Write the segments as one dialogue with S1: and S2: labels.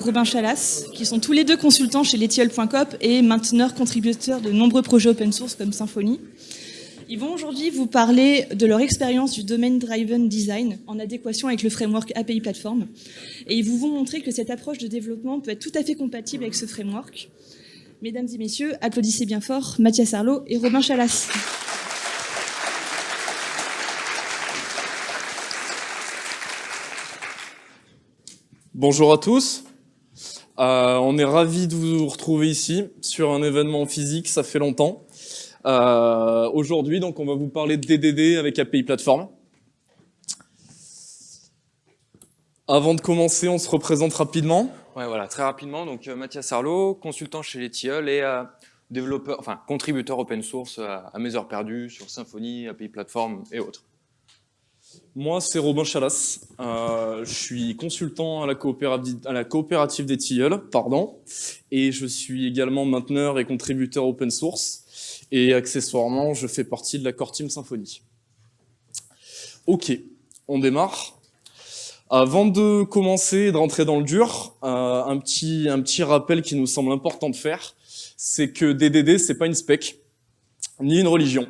S1: Robin Chalas, qui sont tous les deux consultants chez letiol.com et mainteneurs contributeurs de nombreux projets open source comme Symfony. Ils vont aujourd'hui vous parler de leur expérience du Domain Driven Design en adéquation avec le framework API Platform. Et ils vous vont montrer que cette approche de développement peut être tout à fait compatible avec ce framework. Mesdames et messieurs, applaudissez bien fort Mathias Arlot et Robin Chalas.
S2: Bonjour à tous. Euh, on est ravis de vous retrouver ici sur un événement physique, ça fait longtemps. Euh, Aujourd'hui, donc, on va vous parler de DDD avec API Platform. Avant de commencer, on se représente rapidement.
S3: Ouais, voilà, très rapidement. Donc, euh, Mathias Arlot, consultant chez Letiol et développeur, enfin, contributeur open source à, à mes heures perdues sur Symfony, API Platform et autres.
S2: Moi, c'est Robin Chalas. Euh, je suis consultant à la coopérative, des Tilleuls, pardon, et je suis également mainteneur et contributeur open source. Et accessoirement, je fais partie de la Core Team Symfony. Ok, on démarre. Avant de commencer et de rentrer dans le dur, euh, un, petit, un petit rappel qui nous semble important de faire, c'est que DDD, c'est pas une spec, ni une religion.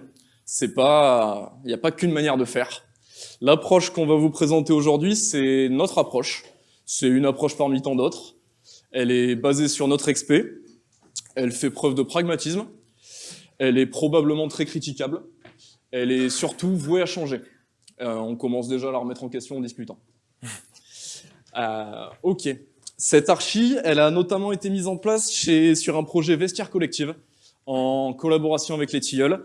S2: Il n'y a pas qu'une manière de faire. L'approche qu'on va vous présenter aujourd'hui, c'est notre approche. C'est une approche parmi tant d'autres. Elle est basée sur notre XP. Elle fait preuve de pragmatisme. Elle est probablement très critiquable. Elle est surtout vouée à changer. Euh, on commence déjà à la remettre en question en discutant. Euh, ok. Cette archi, elle a notamment été mise en place chez, sur un projet Vestiaire Collective, en collaboration avec les Tilleuls.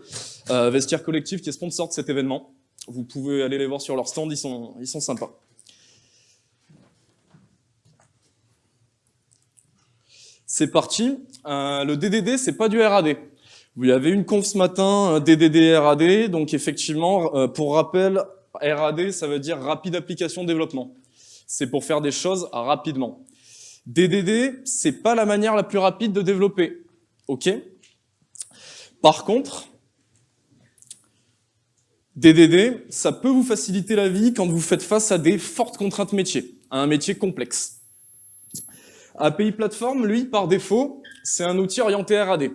S2: Euh, Vestiaire Collective qui est sponsor de cet événement. Vous pouvez aller les voir sur leur stand, ils sont, ils sont sympas. C'est parti. Euh, le DDD, c'est pas du RAD. Vous avez une conf ce matin, DDD RAD, donc effectivement, euh, pour rappel, RAD, ça veut dire Rapide Application Développement. C'est pour faire des choses rapidement. DDD, c'est pas la manière la plus rapide de développer. Ok? Par contre, DDD, ça peut vous faciliter la vie quand vous faites face à des fortes contraintes métiers, à un métier complexe. API Platform, lui, par défaut, c'est un outil orienté RAD.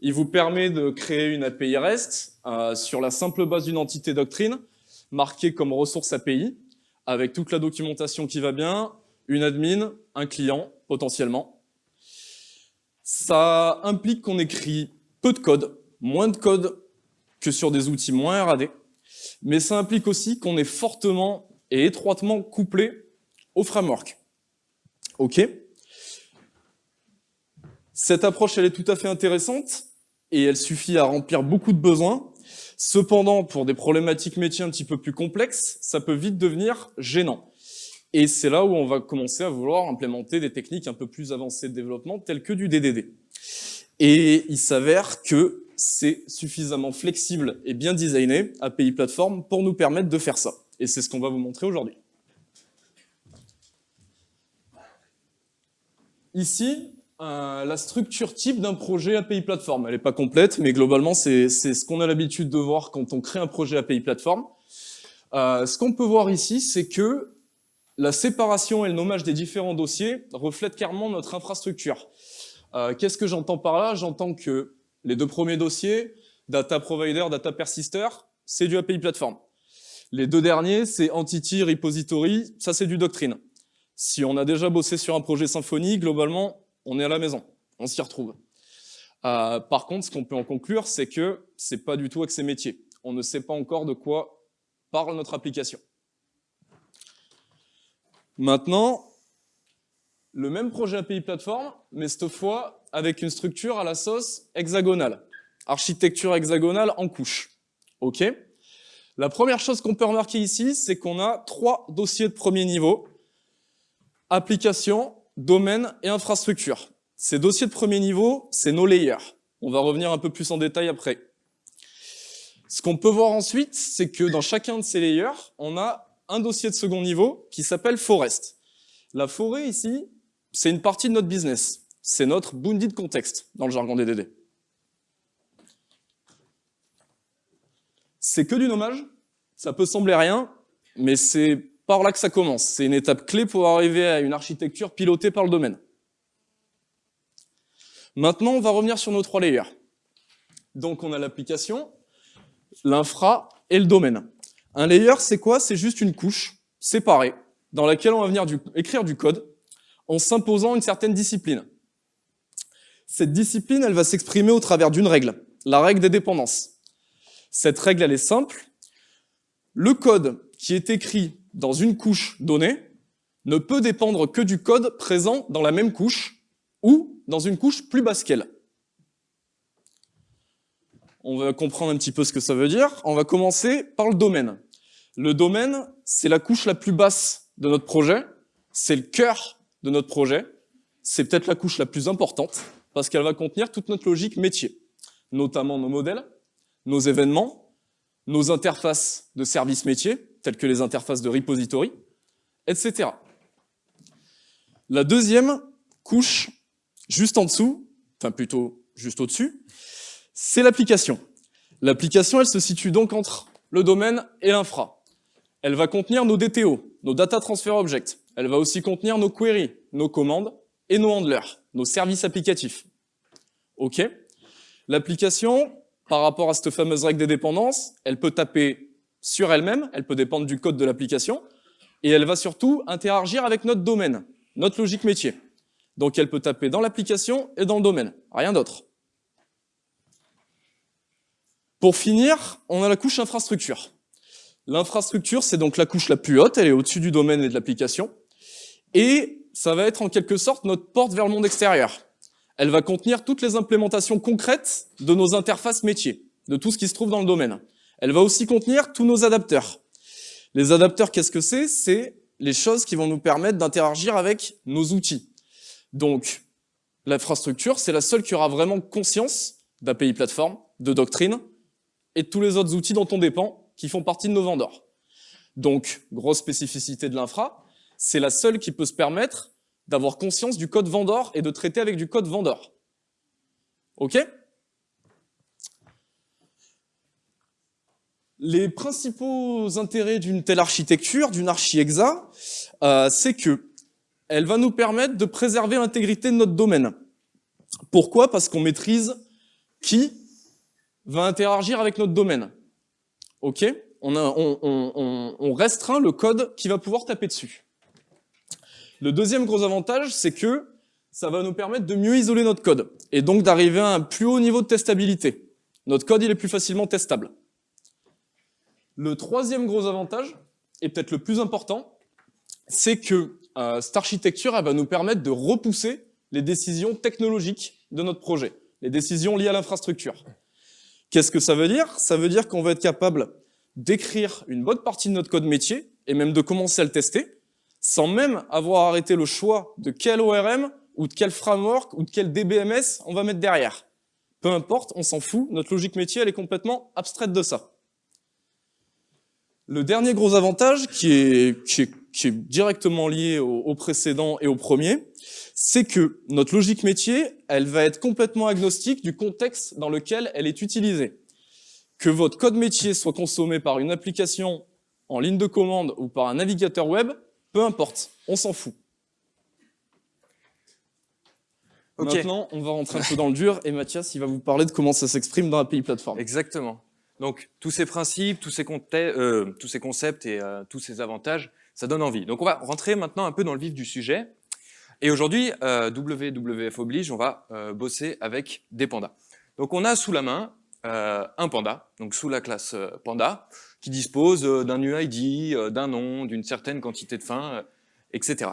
S2: Il vous permet de créer une API REST euh, sur la simple base d'une entité doctrine, marquée comme ressource API, avec toute la documentation qui va bien, une admin, un client, potentiellement. Ça implique qu'on écrit peu de code, moins de code que sur des outils moins RAD, mais ça implique aussi qu'on est fortement et étroitement couplé au framework. OK Cette approche, elle est tout à fait intéressante et elle suffit à remplir beaucoup de besoins. Cependant, pour des problématiques métiers un petit peu plus complexes, ça peut vite devenir gênant. Et c'est là où on va commencer à vouloir implémenter des techniques un peu plus avancées de développement, telles que du DDD. Et il s'avère que c'est suffisamment flexible et bien designé, API Platform, pour nous permettre de faire ça. Et c'est ce qu'on va vous montrer aujourd'hui. Ici, euh, la structure type d'un projet API Platform. Elle n'est pas complète, mais globalement, c'est ce qu'on a l'habitude de voir quand on crée un projet API Platform. Euh, ce qu'on peut voir ici, c'est que la séparation et le nommage des différents dossiers reflètent clairement notre infrastructure. Euh, Qu'est-ce que j'entends par là? J'entends que les deux premiers dossiers, Data Provider, Data Persister, c'est du API Platform. Les deux derniers, c'est Entity, Repository, ça c'est du Doctrine. Si on a déjà bossé sur un projet Symfony, globalement, on est à la maison, on s'y retrouve. Euh, par contre, ce qu'on peut en conclure, c'est que c'est pas du tout accès métier. On ne sait pas encore de quoi parle notre application. Maintenant, le même projet API Platform, mais cette fois avec une structure à la sauce hexagonale. Architecture hexagonale en couche. OK La première chose qu'on peut remarquer ici, c'est qu'on a trois dossiers de premier niveau. Application, domaine et infrastructure. Ces dossiers de premier niveau, c'est nos layers. On va revenir un peu plus en détail après. Ce qu'on peut voir ensuite, c'est que dans chacun de ces layers, on a un dossier de second niveau qui s'appelle forest. La forêt ici, c'est une partie de notre business. C'est notre bounty de contexte dans le jargon DDD. C'est que du nommage, ça peut sembler rien, mais c'est par là que ça commence. C'est une étape clé pour arriver à une architecture pilotée par le domaine. Maintenant, on va revenir sur nos trois layers. Donc, on a l'application, l'infra et le domaine. Un layer, c'est quoi? C'est juste une couche séparée dans laquelle on va venir écrire du code en s'imposant une certaine discipline. Cette discipline, elle va s'exprimer au travers d'une règle, la règle des dépendances. Cette règle, elle est simple. Le code qui est écrit dans une couche donnée ne peut dépendre que du code présent dans la même couche ou dans une couche plus basse qu'elle. On va comprendre un petit peu ce que ça veut dire. On va commencer par le domaine. Le domaine, c'est la couche la plus basse de notre projet, c'est le cœur de notre projet, c'est peut-être la couche la plus importante, parce qu'elle va contenir toute notre logique métier, notamment nos modèles, nos événements, nos interfaces de services métiers, telles que les interfaces de repository, etc. La deuxième couche, juste en dessous, enfin plutôt juste au-dessus, c'est l'application. L'application, elle se situe donc entre le domaine et l'infra. Elle va contenir nos DTO, nos Data Transfer Objects. Elle va aussi contenir nos queries, nos commandes et nos handlers, nos services applicatifs. OK L'application, par rapport à cette fameuse règle des dépendances, elle peut taper sur elle-même, elle peut dépendre du code de l'application, et elle va surtout interagir avec notre domaine, notre logique métier. Donc elle peut taper dans l'application et dans le domaine, rien d'autre. Pour finir, on a la couche infrastructure. L'infrastructure, c'est donc la couche la plus haute, elle est au-dessus du domaine et de l'application, et ça va être en quelque sorte notre porte vers le monde extérieur elle va contenir toutes les implémentations concrètes de nos interfaces métiers, de tout ce qui se trouve dans le domaine. Elle va aussi contenir tous nos adapteurs. Les adapteurs, qu'est-ce que c'est? C'est les choses qui vont nous permettre d'interagir avec nos outils. Donc, l'infrastructure, c'est la seule qui aura vraiment conscience d'API plateforme, de doctrine, et de tous les autres outils dont on dépend, qui font partie de nos vendors. Donc, grosse spécificité de l'infra, c'est la seule qui peut se permettre d'avoir conscience du code vendor et de traiter avec du code vendor. OK? Les principaux intérêts d'une telle architecture, d'une archi-exa, euh, c'est que elle va nous permettre de préserver l'intégrité de notre domaine. Pourquoi? Parce qu'on maîtrise qui va interagir avec notre domaine. OK? On, on, on restreint le code qui va pouvoir taper dessus. Le deuxième gros avantage, c'est que ça va nous permettre de mieux isoler notre code et donc d'arriver à un plus haut niveau de testabilité. Notre code, il est plus facilement testable. Le troisième gros avantage, et peut-être le plus important, c'est que euh, cette architecture va nous permettre de repousser les décisions technologiques de notre projet, les décisions liées à l'infrastructure. Qu'est-ce que ça veut dire? Ça veut dire qu'on va être capable d'écrire une bonne partie de notre code métier et même de commencer à le tester sans même avoir arrêté le choix de quel ORM ou de quel framework ou de quel DBMS on va mettre derrière. Peu importe, on s'en fout, notre logique métier elle est complètement abstraite de ça. Le dernier gros avantage, qui est, directement lié au, au, précédent et au premier, c'est que notre logique métier, elle va être complètement agnostique du contexte dans lequel elle est utilisée. Que votre code métier soit consommé par une application en ligne de commande ou par un navigateur web, peu importe, on s'en fout. Maintenant, on va rentrer un peu dans le dur et Mathias, il va vous parler de comment ça s'exprime dans API Platform.
S3: Exactement. Donc, tous ces principes, tous ces, euh, tous ces concepts et euh, tous ces avantages, ça donne envie. Donc, on va rentrer maintenant un peu dans le vif du sujet. Et aujourd'hui, euh, WWF oblige, on va bosser avec des pandas. Donc, on a sous la main un panda, donc sous la classe panda, qui dispose euh, d'un UID, euh, d'un nom, d'une certaine quantité de fins, euh, etc.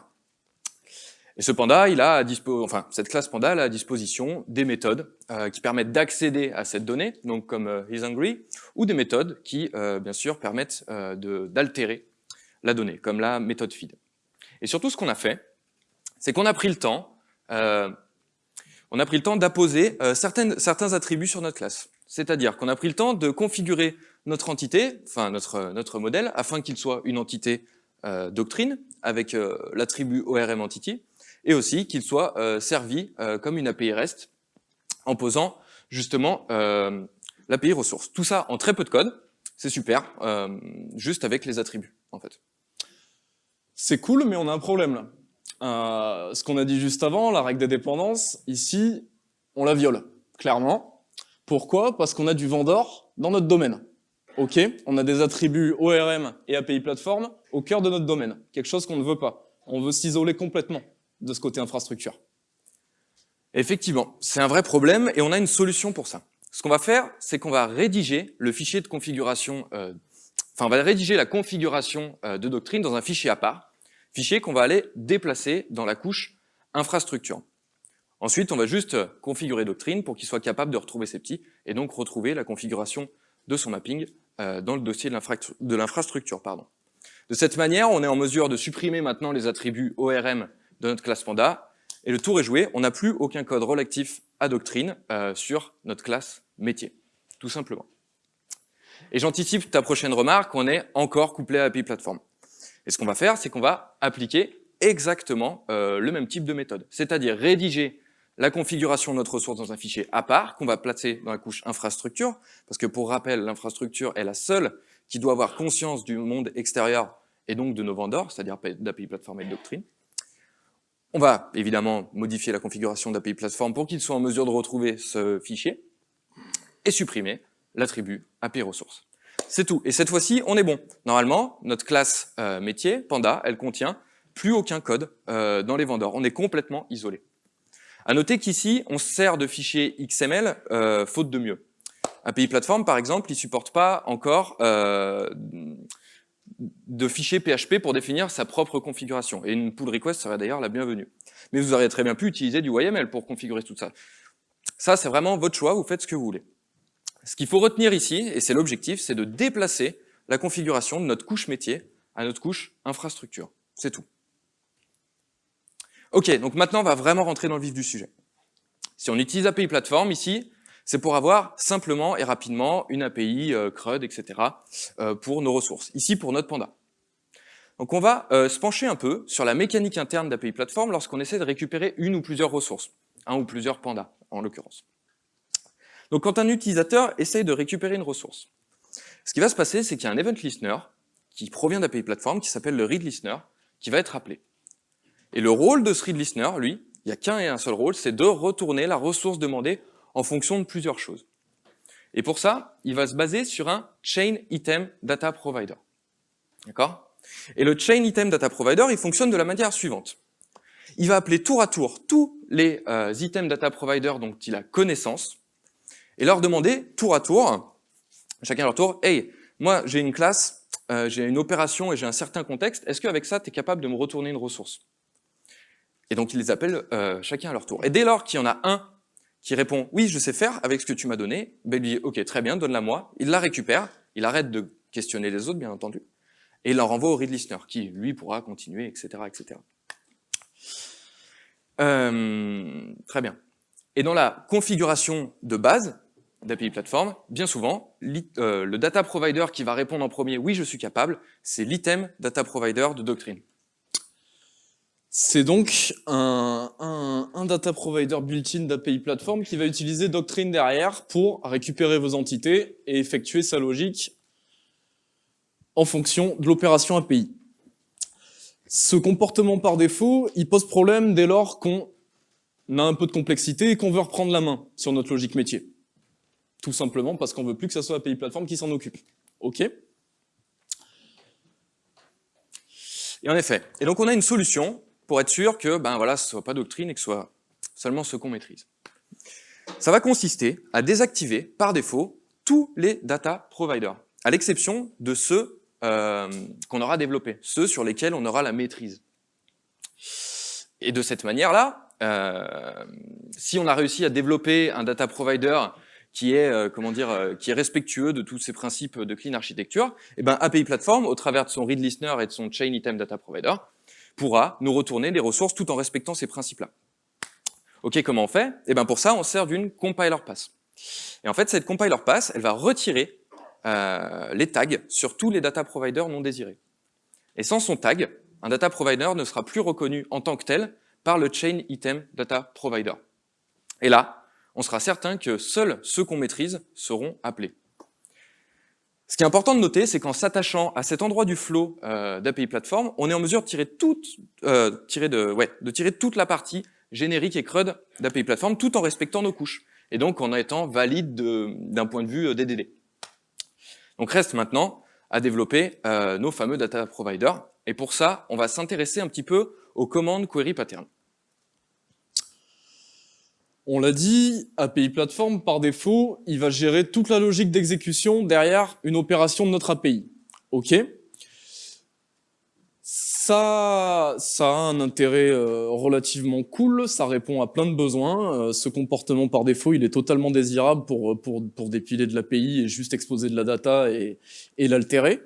S3: Et ce panda, il a à enfin, cette classe panda a à disposition des méthodes qui permettent d'accéder à cette donnée, donc comme euh, ou des méthodes qui, bien sûr, permettent d'altérer la donnée, comme la méthode feed. Et surtout, ce qu'on a fait, c'est qu'on a pris le temps, on a pris le temps d'apposer certains attributs sur notre classe. C'est-à-dire qu'on a pris le temps de configurer notre entité, enfin notre, notre modèle, afin qu'il soit une entité euh, doctrine avec euh, l'attribut ORM entity, et aussi qu'il soit euh, servi euh, comme une API REST en posant justement euh, l'API ressource. Tout ça en très peu de code, c'est super, juste avec les attributs en fait.
S2: C'est cool, mais on a un problème là. Euh, ce qu'on a dit juste avant, la règle des dépendances, ici, on la viole, clairement. Pourquoi? Parce qu'on a du vendor dans notre domaine. Ok, on a des attributs ORM et API Platform au cœur de notre domaine, quelque chose qu'on ne veut pas. On veut s'isoler complètement de ce côté infrastructure.
S3: Effectivement, c'est un vrai problème et on a une solution pour ça. Ce qu'on va faire, c'est qu'on va rédiger le fichier de configuration, euh, enfin on va rédiger la configuration euh, de Doctrine dans un fichier à part, fichier qu'on va aller déplacer dans la couche infrastructure. Ensuite, on va juste configurer Doctrine pour qu'il soit capable de retrouver ses petits et donc retrouver la configuration de son mapping euh, dans le dossier de l'infrastructure. De cette manière, on est en mesure de supprimer maintenant les attributs ORM de notre classe Panda, et le tour est joué, on n'a plus aucun code relatif à Doctrine euh, sur notre classe métier, tout simplement. Et j'anticipe ta prochaine remarque, on est encore couplé à API Platform. Et ce qu'on va faire, c'est qu'on va appliquer exactement euh, le même type de méthode, c'est-à-dire rédiger la configuration de notre ressource dans un fichier à part qu'on va placer dans la couche infrastructure, parce que pour rappel, l'infrastructure est la seule qui doit avoir conscience du monde extérieur et donc de nos vendors, c'est-à-dire d'API Platform et de Doctrine. On va évidemment modifier la configuration d'API Platform pour qu'il soit en mesure de retrouver ce fichier et supprimer l'attribut API Ressources. C'est tout. Et cette fois-ci, on est bon. Normalement, notre classe euh, métier, Panda, elle contient plus aucun code euh, dans les vendors. On est complètement isolé. À noter qu'ici, on sert de fichier XML euh, faute de mieux. API Platform, par exemple, il supporte pas encore euh, de fichier PHP pour définir sa propre configuration. Et une pull request serait d'ailleurs la bienvenue. Mais vous auriez très bien pu utiliser du YML pour configurer tout ça. Ça, c'est vraiment votre choix, vous faites ce que vous voulez. Ce qu'il faut retenir ici, et c'est l'objectif, c'est de déplacer la configuration de notre couche métier à notre couche infrastructure. C'est tout. Ok, donc maintenant on va vraiment rentrer dans le vif du sujet. Si on utilise API Platform ici, c'est pour avoir simplement et rapidement une API euh, CRUD, etc. Euh, pour nos ressources. Ici pour notre Panda. Donc on va euh, se pencher un peu sur la mécanique interne d'API Platform lorsqu'on essaie de récupérer une ou plusieurs ressources, un ou plusieurs pandas en l'occurrence. Donc quand un utilisateur essaye de récupérer une ressource, ce qui va se passer, c'est qu'il y a un event listener qui provient d'API Platform, qui s'appelle le read listener, qui va être appelé. Et le rôle de ce read listener, lui, il n'y a qu'un et un seul rôle, c'est de retourner la ressource demandée en fonction de plusieurs choses. Et pour ça, il va se baser sur un Chain Item Data Provider. D'accord? Et le Chain Item Data Provider, il fonctionne de la manière suivante. Il va appeler tour à tour tous les euh, items data provider dont il a connaissance et leur demander tour à tour, chacun à leur tour, « Hey, moi j'ai une classe, euh, j'ai une opération et j'ai un certain contexte, est-ce qu'avec ça, tu es capable de me retourner une ressource ?» Et donc, il les appelle euh, chacun à leur tour. Et dès lors qu'il y en a un qui répond « Oui, je sais faire avec ce que tu m'as donné », ben il lui dit « Ok, très bien, donne-la moi ». Il la récupère, il arrête de questionner les autres, bien entendu, et il la renvoie au read listener, qui, lui, pourra continuer, etc. etc. Euh, très bien. Et dans la configuration de base d'API Platform, bien souvent, euh, le data provider qui va répondre en premier « Oui, je suis capable », c'est l'item data provider de Doctrine.
S2: C'est donc un, data provider built-in d'API Platform qui va utiliser Doctrine derrière pour récupérer vos entités et effectuer sa logique en fonction de l'opération API. Ce comportement par défaut, il pose problème dès lors qu'on a un peu de complexité et qu'on veut reprendre la main sur notre logique métier. Tout simplement parce qu'on veut plus que ce soit API Platform qui s'en occupe. OK? Et
S3: en effet. Et donc on a une solution pour être sûr que ben voilà, ce ne soit pas doctrine et que ce soit seulement ce qu'on maîtrise. Ça va consister à désactiver par défaut tous les data providers, à l'exception de ceux euh, qu'on aura développés, ceux sur lesquels on aura la maîtrise. Et de cette manière-là, euh, si on a réussi à développer un data provider qui est, euh, comment dire, qui est respectueux de tous ces principes de clean architecture, et eh ben API Platform, au travers de son read listener et de son chain item data provider, pourra nous retourner des ressources tout en respectant ces principes-là. Ok, comment on fait? Eh bien pour ça, on sert d'une compiler pass. Et en fait, cette compiler pass, elle va retirer euh, les tags sur tous les data providers non désirés. Et sans son tag, un data provider ne sera plus reconnu en tant que tel par le chain item data provider. Et là, on sera certain que seuls ceux qu'on maîtrise seront appelés. Ce qui est important de noter, c'est qu'en s'attachant à cet endroit du flow euh, d'API Platform, on est en mesure de tirer, toute, euh, tirer de, ouais, de tirer toute la partie générique et CRUD d'API Platform tout en respectant nos couches et donc en étant valide d'un point de vue euh, DDD. Donc reste maintenant à développer euh, nos fameux data providers et pour ça, on va s'intéresser un petit peu aux commandes query pattern.
S2: On l'a dit, API Platform, par défaut, il va gérer toute la logique d'exécution derrière une opération de notre API. OK ça, ça a un intérêt euh, relativement cool, ça répond à plein de besoins. Euh, ce comportement par défaut, il est totalement désirable pour, pour, pour dépiler de l'API et juste exposer de la data et, et l'altérer.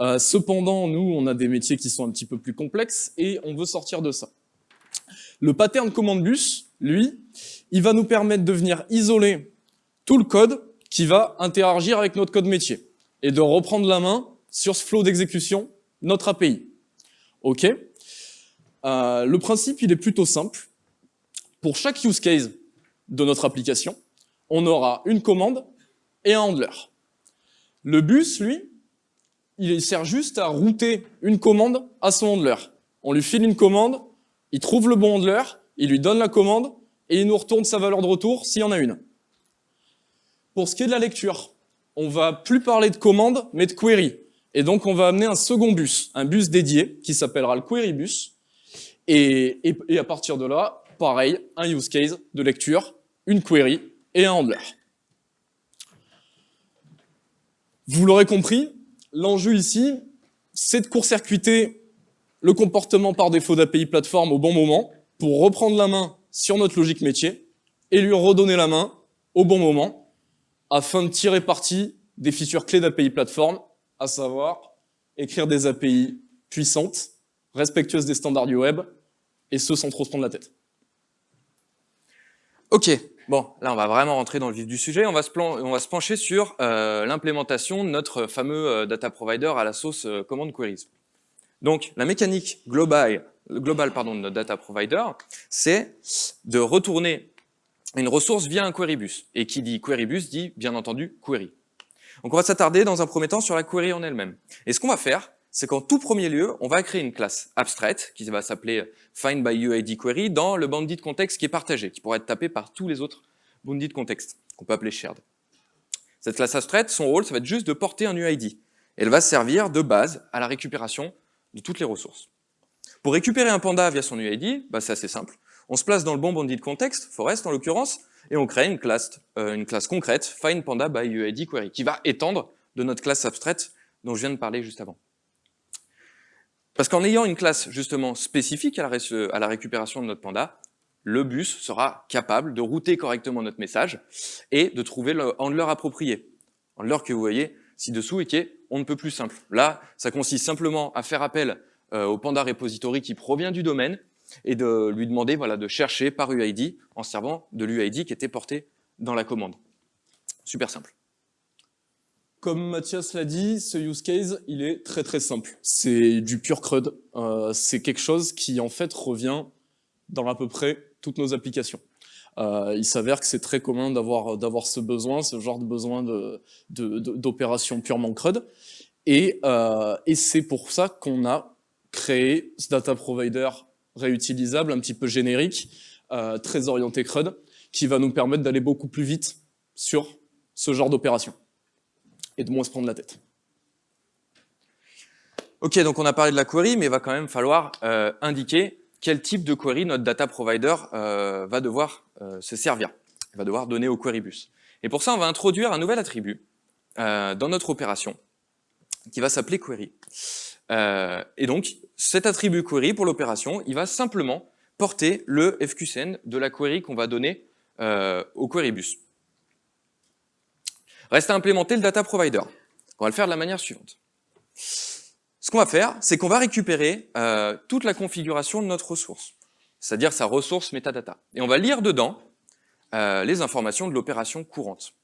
S2: Euh, cependant, nous, on a des métiers qui sont un petit peu plus complexes et on veut sortir de ça. Le pattern command bus, lui, il va nous permettre de venir isoler tout le code qui va interagir avec notre code métier et de reprendre la main sur ce flow d'exécution, notre API. OK euh, Le principe, il est plutôt simple. Pour chaque use case de notre application, on aura une commande et un handler. Le bus, lui, il sert juste à router une commande à son handler. On lui file une commande, il trouve le bon handler, il lui donne la commande et il nous retourne sa valeur de retour s'il y en a une. Pour ce qui est de la lecture, on va plus parler de commande, mais de query. Et donc, on va amener un second bus, un bus dédié, qui s'appellera le query bus. Et, à partir de là, pareil, un use case de lecture, une query et un handler. Vous l'aurez compris, l'enjeu ici, c'est de court-circuiter le comportement par défaut d'API plateforme au bon moment pour reprendre la main sur notre logique métier et lui redonner la main au bon moment afin de tirer parti des features clés d'API plateforme à savoir écrire des API puissantes, respectueuses des standards du web, et ce sans trop se prendre la tête.
S3: Ok, bon, là on va vraiment rentrer dans le vif du sujet, on va se, se pencher sur euh, l'implémentation de notre fameux euh, data provider à la sauce euh, command queries. Donc la mécanique globale, globale pardon, de notre data provider, c'est de retourner une ressource via un query bus. Et qui dit query bus dit bien entendu query. Donc on va s'attarder dans un premier temps sur la query en elle-même. Et ce qu'on va faire, c'est qu'en tout premier lieu, on va créer une classe abstraite qui va s'appeler find dans le bandit contexte qui est partagé, qui pourrait être tapé par tous les autres bandits contexte, qu'on peut appeler shared. Cette classe abstraite, son rôle, ça va être juste de porter un UID. Elle va servir de base à la récupération de toutes les ressources. Pour récupérer un panda via son UID, bah c'est assez simple. On se place dans le bon bandit de contexte, Forest en l'occurrence, et on crée une classe, euh, une classe concrète, findPanda by UID query, qui va étendre de notre classe abstraite dont je viens de parler juste avant. Parce qu'en ayant une classe justement spécifique à la, récupération de notre panda, le bus sera capable de router correctement notre message et de trouver le handler approprié. Handler que vous voyez ci-dessous et qui on ne peut plus simple. Là, ça consiste simplement à faire appel euh, au panda repository qui provient du domaine et de lui demander voilà, de chercher par UID en servant de l'UID qui était porté dans la commande. Super simple.
S2: Comme Mathias l'a dit, ce use case, il est très très simple. C'est du pur CRUD. Euh, c'est quelque chose qui en fait revient dans à peu près toutes nos applications. Euh, il s'avère que c'est très commun d'avoir ce besoin, ce genre de besoin de d'opération purement CRUD. Et, euh, et c'est pour ça qu'on a créé ce data provider réutilisable, un petit peu générique, euh, très orienté CRUD, qui va nous permettre d'aller beaucoup plus vite sur ce genre d'opération et de moins se prendre la tête.
S3: Ok, donc on a parlé de la query, mais il va quand même falloir euh, indiquer quel type de query notre data provider euh, va devoir euh, se servir, va devoir donner au query bus. Et pour ça, on va introduire un nouvel attribut euh, dans notre opération qui va s'appeler query. Et donc, cet attribut query pour l'opération, il va simplement porter le FQCN de la query qu'on va donner au query bus. Reste à implémenter le data provider. On va le faire de la manière suivante. Ce qu'on va faire, c'est qu'on va récupérer euh, toute la configuration de notre ressource, c'est-à-dire sa ressource metadata. Et on va lire dedans euh, les informations de l'opération courante.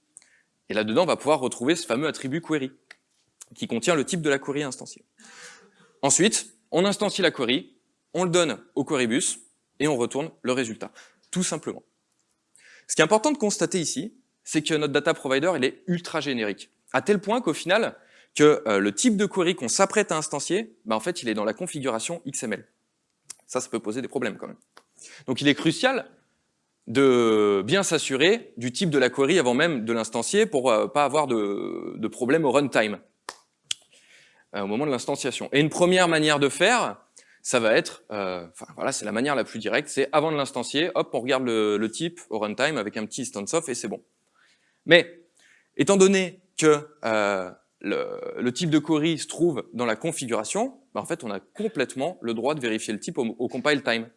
S3: Et là-dedans, on va pouvoir retrouver ce fameux attribut query, qui contient le type de la query instanciée. Ensuite, on instancie la query, on le donne au querybus et on retourne le résultat, tout simplement. Ce qui est important de constater ici, c'est que notre data provider il est ultra générique, à tel point qu'au final, que euh, le type de query qu'on s'apprête à instancier, bah, en fait, il est dans la configuration XML. Ça, ça peut poser des problèmes quand même. Donc il est crucial de bien s'assurer du type de la query avant même de l'instancier pour euh, pas avoir de, de problème au runtime euh, au moment de l'instanciation. Et une première manière de faire, ça va être, euh, enfin voilà, c'est la manière la plus directe, c'est avant de l'instancier, hop, on regarde le, le, type au runtime avec un petit instance of et c'est bon. Mais étant donné que euh, le, type de query se trouve dans la configuration, bah en fait, on a complètement le droit de vérifier le type au, compile time.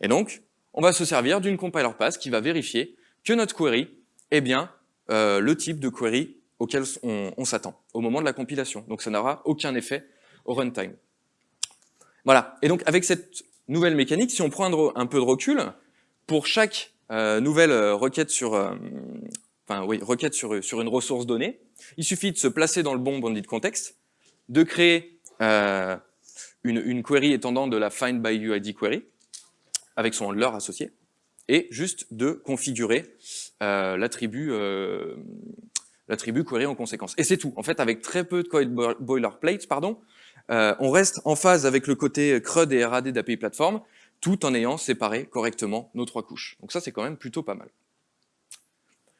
S3: Et donc, on va se servir d'une compiler pass qui va vérifier que notre query est bien euh, le type de query auquel on, s'attend au moment de la compilation. Donc ça n'aura aucun effet au runtime. Voilà, et donc avec cette nouvelle mécanique, si on prend un, peu de recul, pour chaque euh, nouvelle euh, requête sur, enfin oui, requête sur, sur une ressource donnée, il suffit de se placer dans le bon bandit contexte, de créer euh, une, query étendant de la find by UID query, avec son handler associé, et juste de configurer euh, l'attribut euh, query en conséquence. Et c'est tout. En fait, avec très peu de code boilerplate, pardon, euh, on reste en phase avec le côté CRUD et RAD d'API Platform, tout en ayant séparé correctement nos trois couches. Donc ça, c'est quand même plutôt pas mal.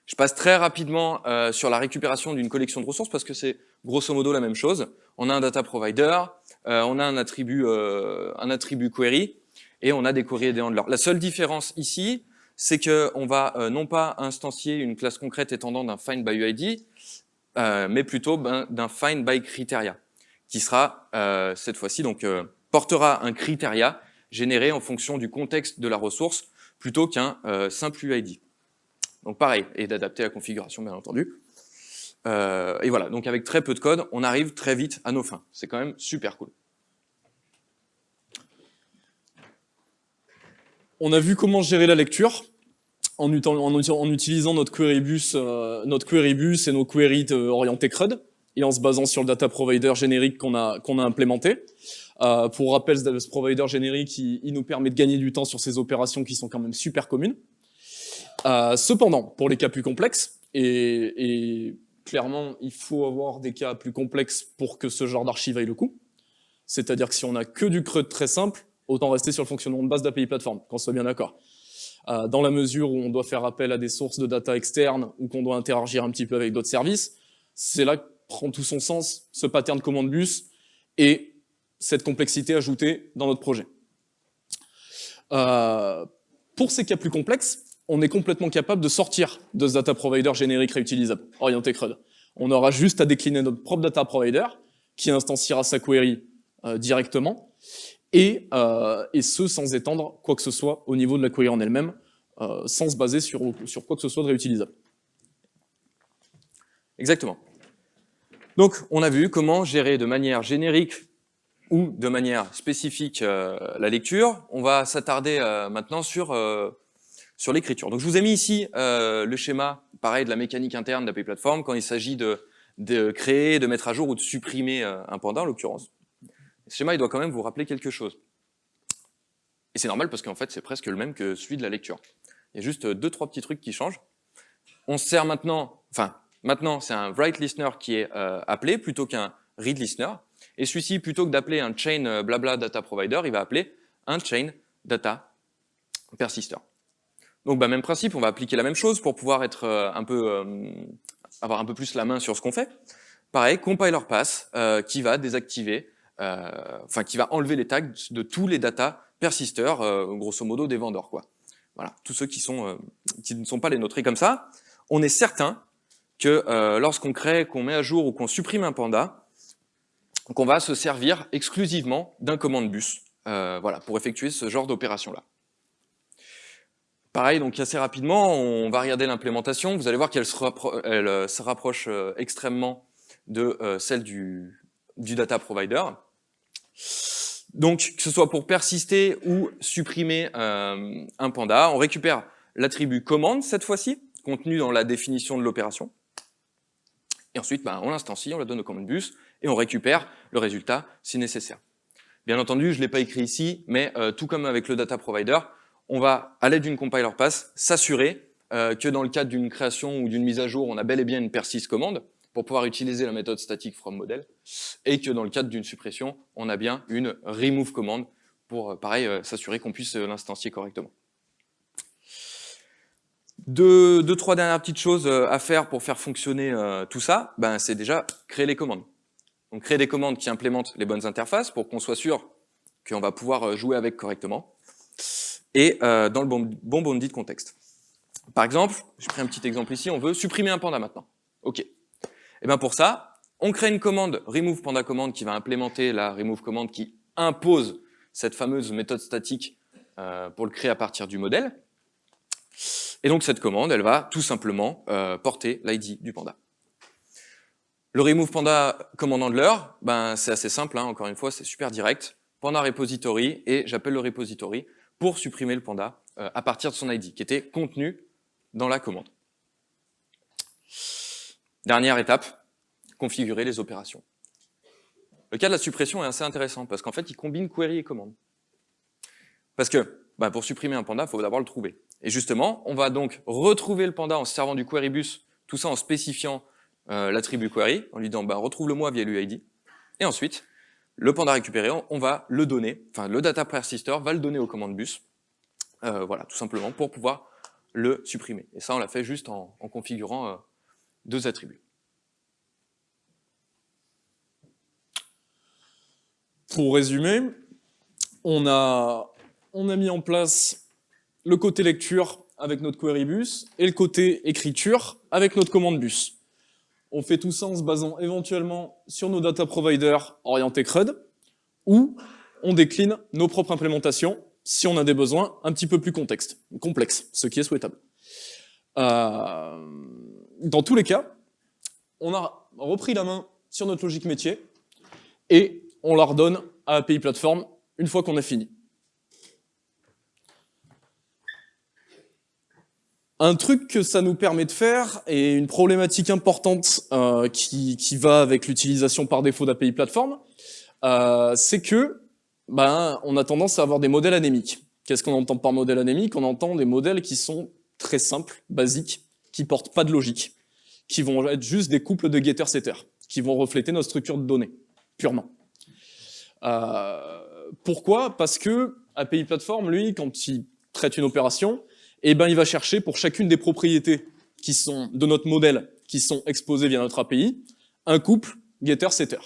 S3: Je passe très rapidement euh, sur la récupération d'une collection de ressources parce que c'est grosso modo la même chose. On a un data provider, euh, on a un attribut, euh, un attribut query, et on a des queries et des handlers. La seule différence ici, c'est qu'on va euh, non pas instancier une classe concrète étendant d'un find by UID, euh, mais plutôt ben, d'un find by criteria, qui sera euh, cette fois-ci donc portera un criteria généré en fonction du contexte de la ressource plutôt qu'un simple UID. Donc pareil, et d'adapter la configuration bien entendu. Euh, et voilà, donc avec très peu de code, on arrive très vite à nos fins. C'est quand même super cool.
S2: On a vu comment gérer la lecture en, utilisant notre querybus, euh, notre et nos queries orientées CRUD et en se basant sur le data provider générique qu'on a, qu'on a implémenté. Euh, pour rappel, ce provider générique, il, il, nous permet de gagner du temps sur ces opérations qui sont quand même super communes. Euh, cependant, pour les cas plus complexes, et, clairement, il faut avoir des cas plus complexes pour que ce genre d'archive aille le coup. C'est-à-dire que si on a que du CRUD très simple, autant rester sur le fonctionnement de base d'API Platform, qu'on soit bien d'accord. Euh, dans la mesure où on doit faire appel à des sources de data externes ou qu'on doit interagir un petit peu avec d'autres services, c'est là que prend tout son sens ce pattern commande bus et cette complexité ajoutée dans notre projet. Euh, pour ces cas plus complexes, on est complètement capable de sortir de ce data provider générique réutilisable, orienté CRUD. On aura juste à décliner notre propre data provider qui instanciera sa query euh, directement et, euh, et ce sans étendre quoi que ce soit au niveau de la query en elle-même, euh, sans se baser sur, sur quoi que ce soit de réutilisable.
S3: Exactement. Donc, on a vu comment gérer de manière générique ou de manière spécifique euh, la lecture. On va s'attarder maintenant sur, sur l'écriture. Donc, je vous ai mis ici euh, le schéma, pareil, de la mécanique interne d'API Platform quand il s'agit de, de créer, de mettre à jour ou de supprimer euh, un panda, en l'occurrence. Ce schéma, il doit quand même vous rappeler quelque chose. Et c'est normal parce qu'en fait, c'est presque le même que celui de la lecture. Il y a juste deux, trois petits trucs qui changent. On se sert maintenant, enfin, maintenant, c'est un write listener qui est euh, appelé plutôt qu'un read listener. Et celui-ci, plutôt que d'appeler un chain euh, blabla data provider, il va appeler un chain data persister. Donc, bah, même principe, on va appliquer la même chose pour pouvoir être euh, un peu, euh, avoir un peu plus la main sur ce qu'on fait. Pareil, compiler pass euh, qui va désactiver enfin qui va enlever les tags de tous les data persisters, euh, grosso modo des vendeurs quoi. Voilà, tous ceux qui sont qui ne sont pas les nôtres. Comme ça, on est certain que lorsqu'on crée, qu'on met à jour ou qu'on supprime un panda, qu'on va se servir exclusivement d'un commande bus, voilà, pour effectuer ce genre d'opération là. Pareil, donc assez rapidement, on va regarder l'implémentation. Vous allez voir qu'elle se, se rapproche extrêmement de celle du, data provider. Donc, que ce soit pour persister ou supprimer euh, un panda, on récupère l'attribut commande cette fois-ci, contenu dans la définition de l'opération. Et ensuite, bah, on l'instancie, on la donne au command bus et on récupère le résultat si nécessaire. Bien entendu, je ne l'ai pas écrit ici, mais euh, tout comme avec le data provider, on va, à l'aide d'une compiler pass, s'assurer euh, que dans le cadre d'une création ou d'une mise à jour, on a bel et bien une persist commande, pour pouvoir utiliser la méthode static from model, et que dans le cadre d'une suppression, on a bien une remove commande pour, euh, pareil, euh, s'assurer qu'on puisse l'instancier correctement. Deux, deux, trois dernières petites choses à faire pour faire fonctionner tout ça, ben, c'est déjà créer les commandes. Donc créer des commandes qui implémentent les bonnes interfaces pour qu'on soit sûr qu'on va pouvoir jouer avec correctement, et dans le bon, bon contexte. Par exemple, je prends un petit exemple ici, on veut supprimer un panda maintenant. Ok. Et eh bien pour ça, on crée une commande remove panda commande qui va implémenter la remove commande qui impose cette fameuse méthode statique euh, pour le créer à partir du modèle. Et donc cette commande, elle va tout simplement euh, porter l'ID du panda. Le remove panda command handler, ben, c'est assez simple, hein, encore une fois, c'est super direct. Panda repository, et j'appelle le repository pour supprimer le panda euh, à partir de son ID, qui était contenu dans la commande. Dernière étape, configurer les opérations. Le cas de la suppression est assez intéressant parce qu'en fait, il combine query et commande. Parce que bah, pour supprimer un panda, il faut d'abord le trouver. Et justement, on va donc retrouver le panda en se servant du query bus, tout ça en spécifiant euh, l'attribut query, en lui disant bah, retrouve-le-moi via l'UID. Et ensuite, le panda récupéré, on va le donner, enfin le data persistor va le donner aux commandes bus, euh, voilà, tout simplement pour pouvoir le supprimer. Et ça, on l'a fait juste en, configurant euh, deux attributs.
S2: Pour résumer, on a, on a mis en place le côté lecture avec notre query bus et le côté écriture avec notre commande bus. On fait tout ça en se basant éventuellement sur nos data providers orientés CRUD ou on décline nos propres implémentations si on a des besoins un petit peu plus complexes, ce qui est souhaitable. Euh, dans tous les cas, on a repris la main sur notre logique métier et on la redonne à API Platform une fois qu'on a fini. Un truc que ça nous permet de faire, et une problématique importante euh, qui, qui, va avec l'utilisation par défaut d'API Platform, euh, c'est que ben, on a tendance à avoir des modèles anémiques. Qu'est-ce qu'on entend par modèle anémique? On entend des modèles qui sont très simples, basiques, qui portent pas de logique, qui vont être juste des couples de getter-setter, qui vont refléter notre structure de données, purement. Euh, pourquoi? Parce que API Platform, lui, quand il traite une opération, eh ben, il va chercher pour chacune des propriétés qui sont de notre modèle, qui sont exposées via notre API, un couple getter-setter,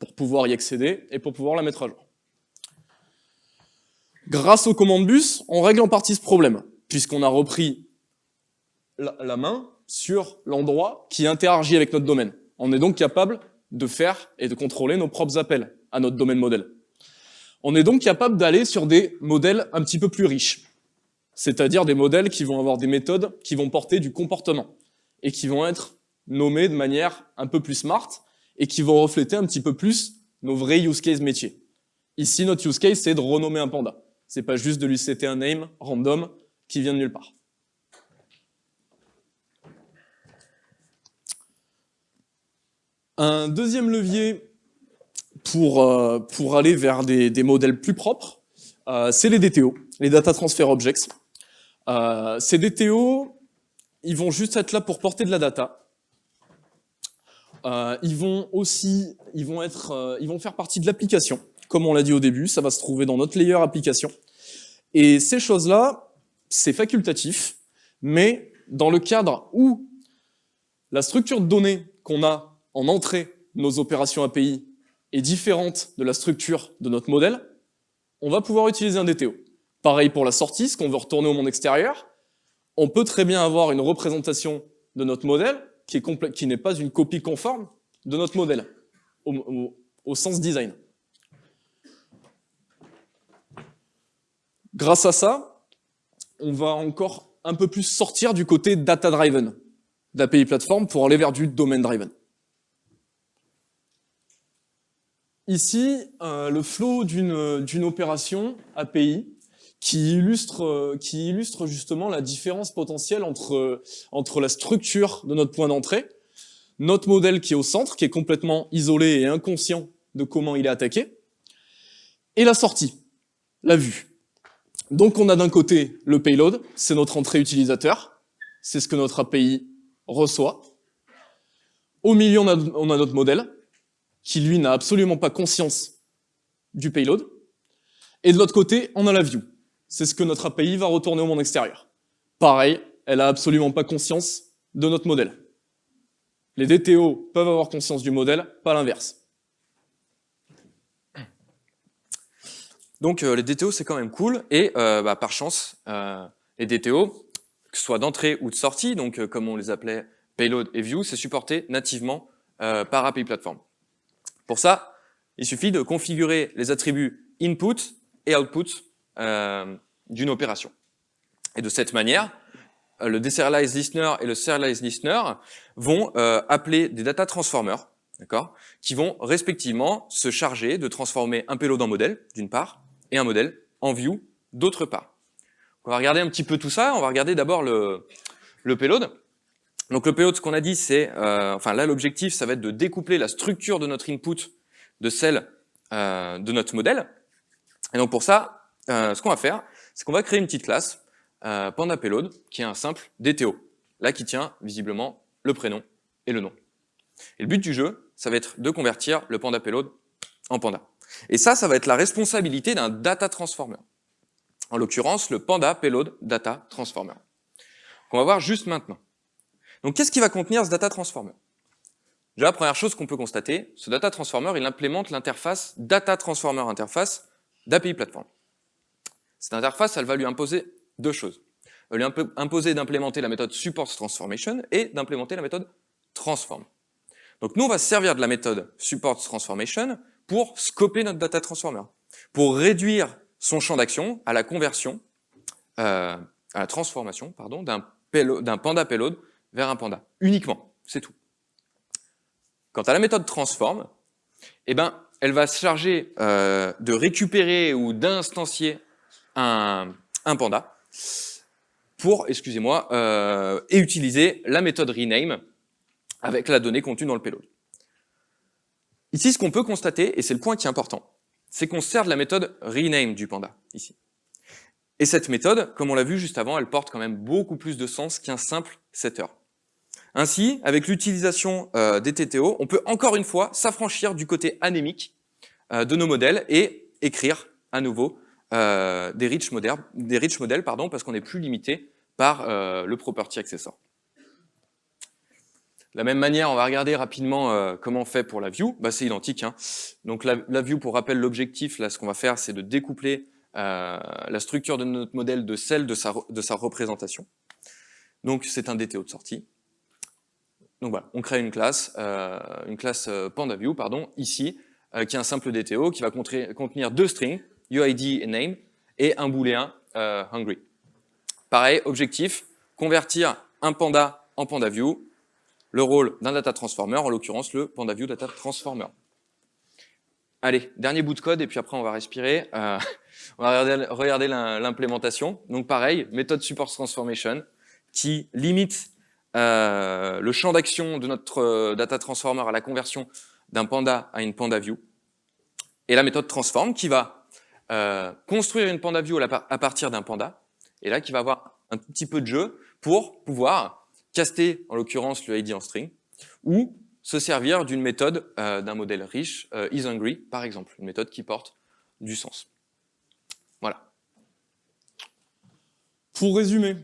S2: pour pouvoir y accéder et pour pouvoir la mettre à jour. Grâce aux commandes bus, on règle en partie ce problème, puisqu'on a repris la, la main sur l'endroit qui interagit avec notre domaine. On est donc capable de faire et de contrôler nos propres appels à notre domaine modèle. On est donc capable d'aller sur des modèles un petit peu plus riches, c'est-à-dire des modèles qui vont avoir des méthodes qui vont porter du comportement et qui vont être nommés de manière un peu plus smart et qui vont refléter un petit peu plus nos vrais use case métiers. Ici, notre use case, c'est de renommer un panda. C'est pas juste de lui setter un name random qui vient de nulle part. Un deuxième levier pour, euh, aller vers des, des modèles plus propres, euh, c'est les DTO, les Data Transfer Objects. Euh, ces DTO, ils vont juste être là pour porter de la data. Euh, ils vont aussi, ils vont être, euh, ils vont faire partie de l'application, comme on l'a dit au début, ça va se trouver dans notre layer application. Et ces choses-là, c'est facultatif, mais dans le cadre où la structure de données qu'on a en entrée, nos opérations API, est différente de la structure de notre modèle, on va pouvoir utiliser un DTO. Pareil pour la sortie, ce qu'on veut retourner au monde extérieur, on peut très bien avoir une représentation de notre modèle qui n'est pas une copie conforme de notre modèle, au, au sens design. Grâce à ça, on va encore un peu plus sortir du côté data-driven d'API Platform pour aller vers du domain-driven. Ici, euh, le flow d'une opération API qui illustre, euh, qui illustre justement la différence potentielle entre, entre la structure de notre point d'entrée, notre modèle qui est au centre, qui est complètement isolé et inconscient de comment il est attaqué, et la sortie, la vue. Donc on a d'un côté le payload, c'est notre entrée utilisateur, c'est ce que notre API reçoit. Au milieu, on a, on a notre modèle, qui lui n'a absolument pas conscience du payload. Et de l'autre côté, on a la view. C'est ce que notre API va retourner au monde extérieur. Pareil, elle a absolument pas conscience de notre modèle. Les DTO peuvent avoir conscience du modèle, pas l'inverse.
S3: Donc euh, les DTO c'est quand même cool et euh, bah, par chance euh, les DTO, que ce soit d'entrée ou de sortie, donc comme on les appelait payload et view, c'est supporté nativement par API Platform. Pour ça, il suffit de configurer les attributs input et output euh, d'une opération. Et de cette manière, euh, le deserialize listener et le serialize listener vont euh, appeler des data transformers, d'accord, qui vont respectivement se charger de transformer un payload en modèle, d'une part, et un modèle en view, d'autre part. On va regarder un petit peu tout ça. On va regarder d'abord le, le payload. Donc le payload, ce qu'on a dit, c'est, euh, enfin là l'objectif, ça va être de découpler la structure de notre input de celle euh, de notre modèle. Et donc pour ça, euh, ce qu'on va faire, c'est qu'on va créer une petite classe euh, Panda Payload qui est un simple DTO, là qui tient visiblement le prénom et le nom. Et le but du jeu, ça va être de convertir le Panda Payload en Panda. Et ça, ça va être la responsabilité d'un data transformer. En l'occurrence, le Panda Payload Data Transformer. Qu'on va voir juste maintenant. Donc, qu'est-ce qui va contenir ce data transformer? Déjà, la première chose qu'on peut constater, ce data transformer, il implémente l'interface data transformer interface d'API Platform. Cette interface, elle va lui imposer deux choses. Elle va lui imposer d'implémenter la méthode support transformation et d'implémenter la méthode transform. Donc nous, on va se servir de la méthode support transformation pour scoper notre data transformer, pour réduire son champ d'action à la conversion, euh, à la transformation, pardon, d'un panda payload vers un panda, uniquement, c'est tout. Quant à la méthode transform, eh ben, elle va se charger euh, de récupérer ou d'instancier un, panda pour, excusez-moi, euh, et utiliser la méthode rename avec la donnée contenue dans le payload. Ici, ce qu'on peut constater, et c'est le point qui est important, c'est qu'on sert de la méthode rename du panda, ici. Et cette méthode, comme on l'a vu juste avant, elle porte quand même beaucoup plus de sens qu'un simple setter. Ainsi, avec l'utilisation euh, des TTO, on peut encore une fois s'affranchir du côté anémique euh, de nos modèles et écrire à nouveau euh, des rich modèles, des modèles pardon, parce qu'on n'est plus limité par euh, le property accessor. De la même manière, on va regarder rapidement euh, comment on fait pour la view. Bah, c'est identique. Hein. Donc la, la, view, pour rappel, l'objectif, là, ce qu'on va faire, c'est de découpler euh, la structure de notre modèle de celle de sa, de sa représentation. Donc c'est un DTO de sortie. Donc voilà, on crée une classe, euh, une classe euh, PandaView, pardon, ici, qui est un simple DTO qui va contenir deux strings, UID et name, et un booléen euh, hungry. Pareil, objectif, convertir un panda en PandaView, le rôle d'un data transformer, en l'occurrence le PandaView Data Transformer. Allez, dernier bout de code et puis après on va respirer. Euh, on va regarder, regarder l'implémentation. Donc pareil, méthode support transformation qui limite euh, le champ d'action de notre euh, data transformer à la conversion d'un panda à une panda view. Et la méthode transform qui va euh, construire une panda view à partir d'un panda. Et là qui va avoir un petit peu de jeu pour pouvoir caster en l'occurrence le ID en string ou se servir d'une méthode euh, d'un modèle riche, euh, isHungry par exemple, une méthode qui porte du sens. Voilà.
S2: Pour résumer,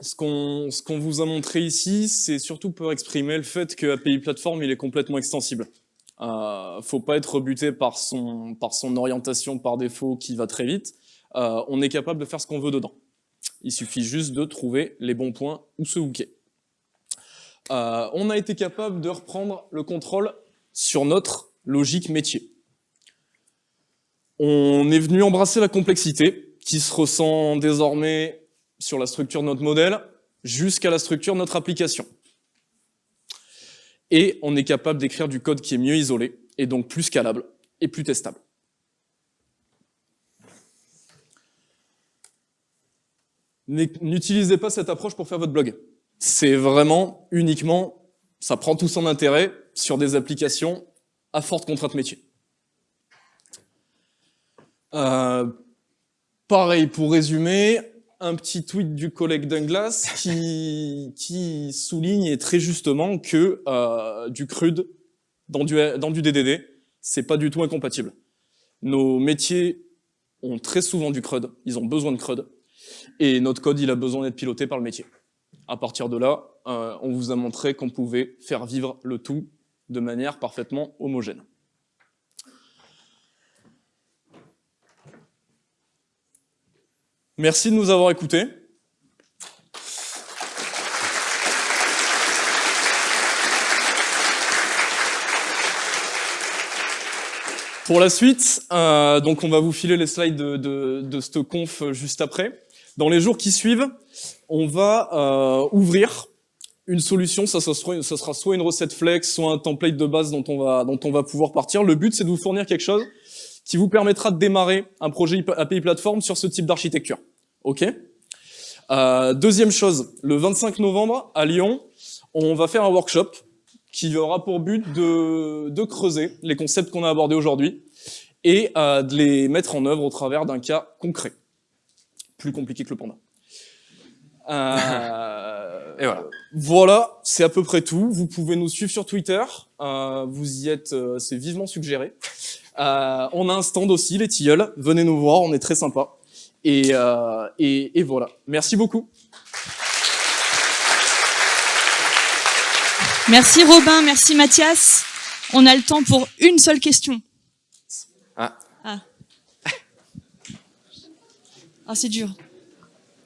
S2: ce qu'on qu vous a montré ici, c'est surtout pour exprimer le fait que API Platform il est complètement extensible. Euh, faut pas être rebuté par son, par son orientation par défaut qui va très vite. Euh, on est capable de faire ce qu'on veut dedans. Il suffit juste de trouver les bons points où se hooker. Euh, on a été capable de reprendre le contrôle sur notre logique métier. On est venu embrasser la complexité qui se ressent désormais sur la structure de notre modèle jusqu'à la structure de notre application. Et on est capable d'écrire du code qui est mieux isolé et donc plus scalable et plus testable. N'utilisez pas cette approche pour faire votre blog. C'est vraiment uniquement, ça prend tout son intérêt sur des applications à forte contrainte métier. Euh, pareil, pour résumer, un petit tweet du collègue Douglas qui, qui souligne très justement que euh, du CRUD dans du, dans du DDD, c'est pas du tout incompatible. Nos métiers ont très souvent du CRUD, ils ont besoin de CRUD, et notre code, il a besoin d'être piloté par le métier. À partir de là, euh, on vous a montré qu'on pouvait faire vivre le tout de manière parfaitement homogène. Merci de nous avoir écoutés. Pour la suite, euh, donc on va vous filer les slides de, de, de cette conf juste après. Dans les jours qui suivent, on va euh, ouvrir une solution, ça, sera, ça, sera, soit une recette flex, soit un template de base dont on va, dont on va pouvoir partir. Le but, c'est de vous fournir quelque chose qui vous permettra de démarrer un projet API Platform sur ce type d'architecture. Ok euh, Deuxième chose, le 25 novembre à Lyon, on va faire un workshop qui aura pour but de, de creuser les concepts qu'on a abordés aujourd'hui et euh, de les mettre en œuvre au travers d'un cas concret. Plus compliqué que le panda. Euh,
S3: et voilà.
S2: Voilà, c'est à peu près tout. Vous pouvez nous suivre sur Twitter. Euh, vous y êtes, euh, c'est vivement suggéré. Euh, on a un stand aussi, les tilleuls. Venez nous voir, on est très sympa. Et, euh, et, et voilà. Merci beaucoup.
S1: Merci Robin, merci Mathias. On a le temps pour une seule question.
S3: Ah.
S1: Ah, ah c'est dur.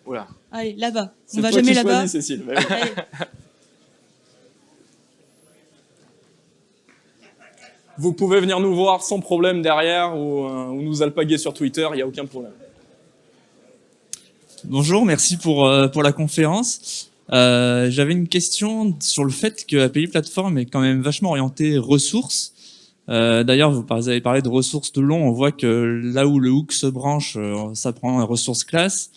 S3: Oula.
S1: Allez, là-bas. On va jamais là-bas.
S2: Cécile. Bah oui.
S1: Allez.
S2: Vous pouvez venir nous voir sans problème derrière ou, euh, ou nous alpaguer sur Twitter, il n'y a aucun problème.
S4: Bonjour, merci pour, euh, pour la conférence. Euh, J'avais une question sur le fait que API Platform est quand même vachement orienté ressources. D'ailleurs, vous avez parlé de ressources de long. On voit que là où le hook se branche, ça prend un ressource classe.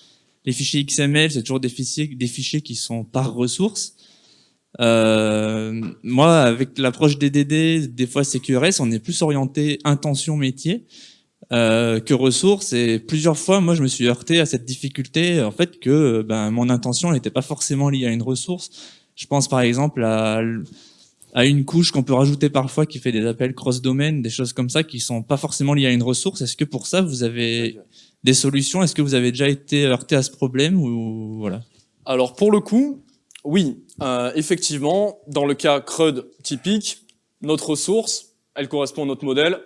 S4: Les fichiers XML, c'est toujours des fichiers, qui sont par ressource. Euh, moi, avec l'approche DDD, des fois CQRS, on est plus orienté intention métier euh, que ressources. Et plusieurs fois, moi, je me suis heurté à cette difficulté, en fait, que ben, mon intention n'était pas forcément liée à une ressource. Je pense par exemple à, à une couche qu'on peut rajouter parfois qui fait des appels cross-domain, des choses comme ça qui sont pas forcément liées à une ressource. Est-ce que pour ça, vous avez des solutions? Est-ce que vous avez déjà été heurté à ce problème ou voilà?
S2: Alors pour le coup, oui, euh, effectivement, dans le cas CRUD typique, notre ressource, elle correspond à notre modèle,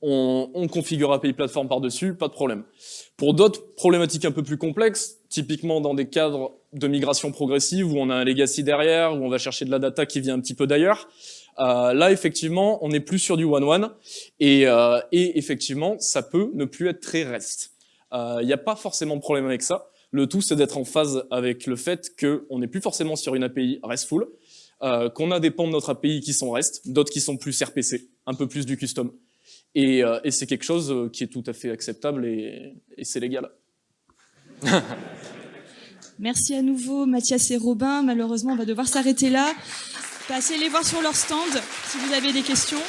S2: on, on configure API Platform par-dessus, pas de problème. Pour d'autres problématiques un peu plus complexes, typiquement dans des cadres de migration progressive où on a un legacy derrière, où on va chercher de la data qui vient un petit peu d'ailleurs, euh, là effectivement, on n'est plus sur du one-one et, euh, et effectivement, ça peut ne plus être très REST. Il n'y a pas forcément de problème avec ça. Le tout, c'est d'être en phase avec le fait qu'on n'est plus forcément sur une API RESTful, euh, qu'on a des pans de notre API qui sont REST, d'autres qui sont plus RPC, un peu plus du custom. Et, euh, c'est quelque chose euh, qui est tout à fait acceptable et, et c'est légal.
S1: Merci à nouveau Mathias et Robin. Malheureusement, on va devoir s'arrêter là. Passez les voir sur leur stand si vous avez des questions.